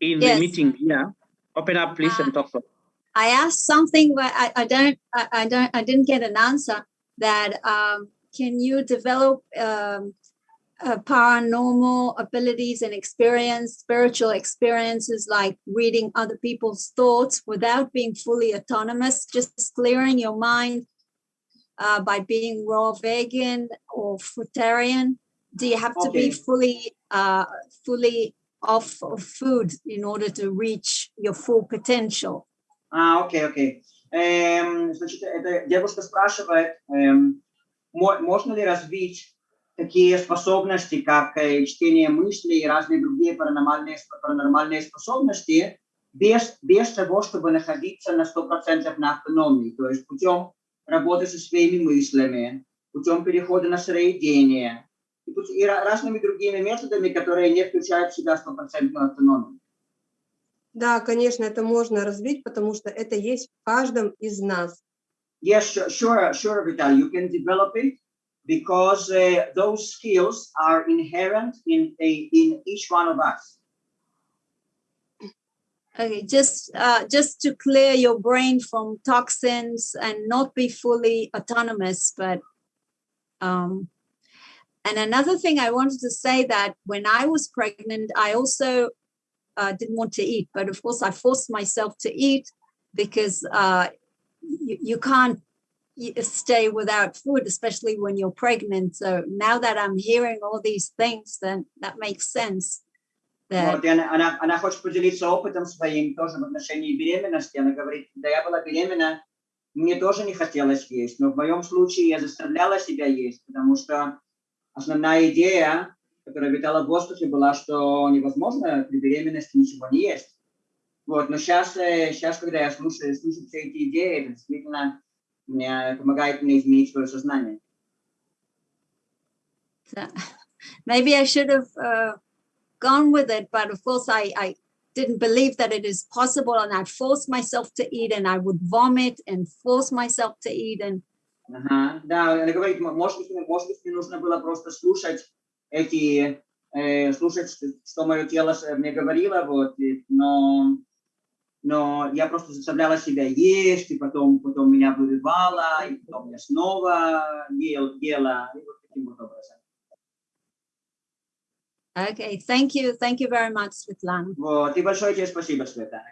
in Yes. the meeting. Yeah. Open up, please, Uh, and talk. I asked something, but I, I don't, I, I don't, I didn't get an answer. That um, can you develop um, uh, paranormal abilities and experience, spiritual experiences like reading other people's thoughts without being fully autonomous, just clearing your mind uh, by being raw vegan or fruitarian? Do you have to be fully, uh, fully off of food in order to reach your full potential? А, окей, окей. Эм, значит, эта девушка спрашивает, эм, мо- можно ли развить такие способности, как э, чтение мыслей и разные другие паранормальные, паранормальные способности, без, без того, чтобы находиться на 100% на автономии, то есть путем работы со своими мыслями, путем перехода на сыроедение и, разными другими методами, которые не включают в себя стопроцентную автономию. Да, конечно, это можно развить, потому что это есть в каждом из нас. Yes, sure, sure, sure, Vital. You can develop it because uh, those skills are inherent in a, in each one of us. Okay, just uh, just to clear your brain from toxins and not be fully autonomous, but um, and another thing I wanted to say that when I was pregnant, I also uh, didn't want to eat, but of course I forced myself to eat because uh, you, you can't y- stay without food, especially when you're pregnant. So now that I'm hearing all these things, then that makes sense. That Вот, и она, она, она хочет поделиться опытом своим тоже в отношении беременности. Она говорит, когда я была беременна, мне тоже не хотелось есть, но в моем случае я заставляла себя есть, потому что основная идея, которая витала в воздухе, была, что невозможно при беременности ничего не есть. Вот, но сейчас, сейчас, когда я слушаю, слышу все эти идеи, это действительно мне помогает мне изменить свое сознание. Maybe I should have uh, gone with it, but of course I, I didn't believe that it is possible, and I forced myself to eat, and I would vomit and force myself to eat, and Ага, да, она говорит, может быть, мне- может быть, мне нужно было просто слушать эти, э, слушать, что, мое тело мне говорило, вот, и- но, но я просто заставляла себя есть, и потом, потом меня вырывало, и потом я снова ел, ела, и вот таким вот образом. okay, thank you, thank you very much, Svetlana. Вот, и большое тебе спасибо, Светлана.